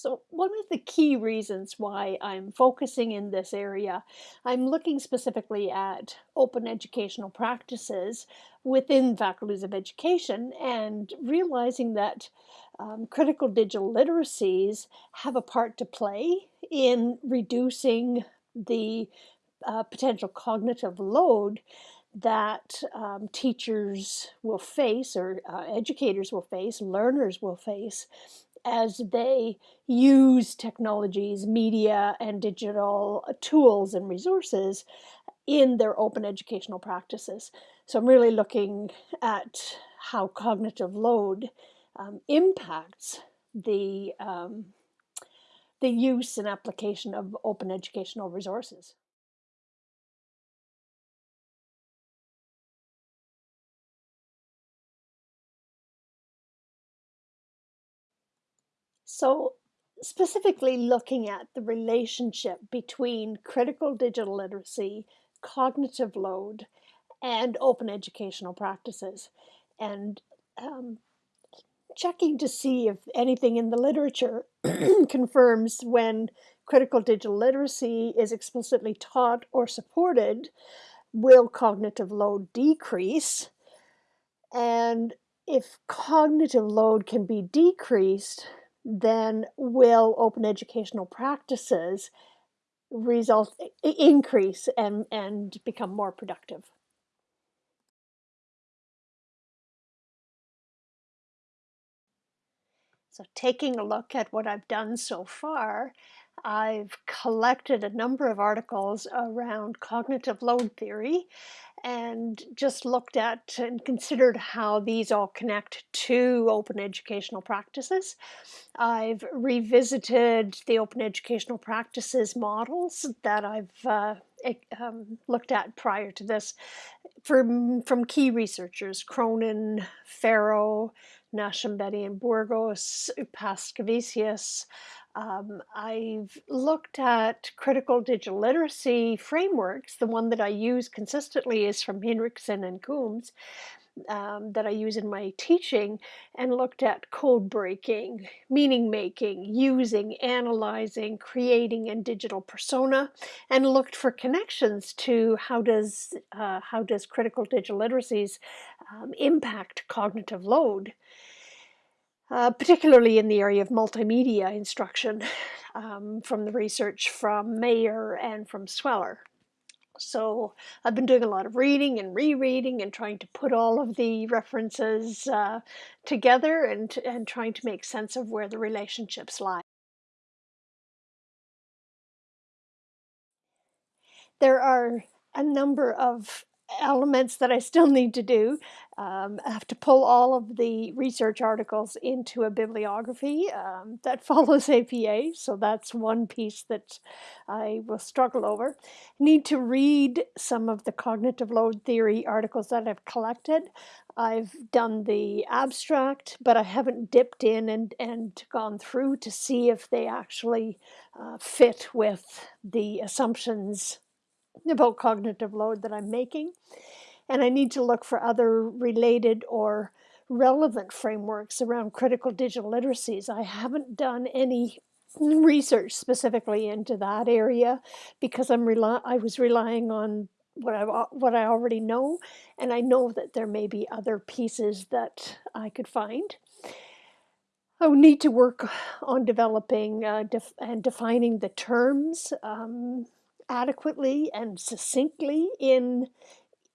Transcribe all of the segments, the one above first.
So one of the key reasons why I'm focusing in this area, I'm looking specifically at open educational practices within faculties of education and realizing that um, critical digital literacies have a part to play in reducing the uh, potential cognitive load that um, teachers will face or uh, educators will face, learners will face as they use technologies, media, and digital tools and resources in their open educational practices. So I'm really looking at how cognitive load um, impacts the, um, the use and application of open educational resources. So specifically looking at the relationship between critical digital literacy, cognitive load, and open educational practices, and um, checking to see if anything in the literature confirms when critical digital literacy is explicitly taught or supported, will cognitive load decrease? And if cognitive load can be decreased, then will open educational practices result increase and, and become more productive. So taking a look at what I've done so far, I've collected a number of articles around cognitive load theory and just looked at and considered how these all connect to open educational practices. I've revisited the open educational practices models that I've uh, um, looked at prior to this from, from key researchers, Cronin, Farrow, Nascimbeni and Burgos, Paskevicius, um, I've looked at critical digital literacy frameworks. The one that I use consistently is from Hinrichsen and Coombs um, that I use in my teaching and looked at code breaking, meaning making, using, analyzing, creating and digital persona and looked for connections to how does, uh, how does critical digital literacies um, impact cognitive load uh, particularly in the area of multimedia instruction um, from the research from Mayer and from Sweller. So I've been doing a lot of reading and rereading and trying to put all of the references uh, together and, and trying to make sense of where the relationships lie. There are a number of elements that I still need to do. Um, I have to pull all of the research articles into a bibliography um, that follows APA, so that's one piece that I will struggle over. Need to read some of the cognitive load theory articles that I've collected. I've done the abstract, but I haven't dipped in and, and gone through to see if they actually uh, fit with the assumptions about cognitive load that I'm making. And I need to look for other related or relevant frameworks around critical digital literacies. I haven't done any research specifically into that area because I'm rely I was relying on what I what I already know, and I know that there may be other pieces that I could find. I would need to work on developing uh, def and defining the terms um, adequately and succinctly in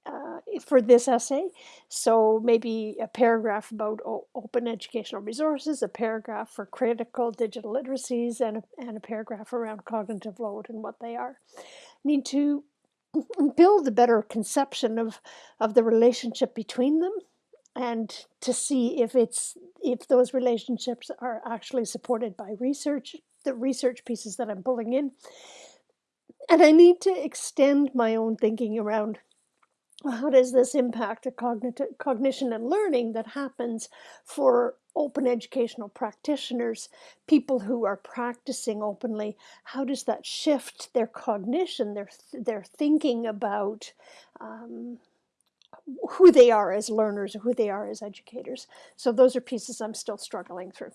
uh, for this essay. So maybe a paragraph about open educational resources, a paragraph for critical digital literacies, and a, and a paragraph around cognitive load and what they are. Need to build a better conception of, of the relationship between them and to see if it's if those relationships are actually supported by research, the research pieces that I'm pulling in, and I need to extend my own thinking around how does this impact a cognitive cognition and learning that happens for open educational practitioners, people who are practicing openly, how does that shift their cognition, their, their thinking about um, who they are as learners, who they are as educators. So those are pieces I'm still struggling through.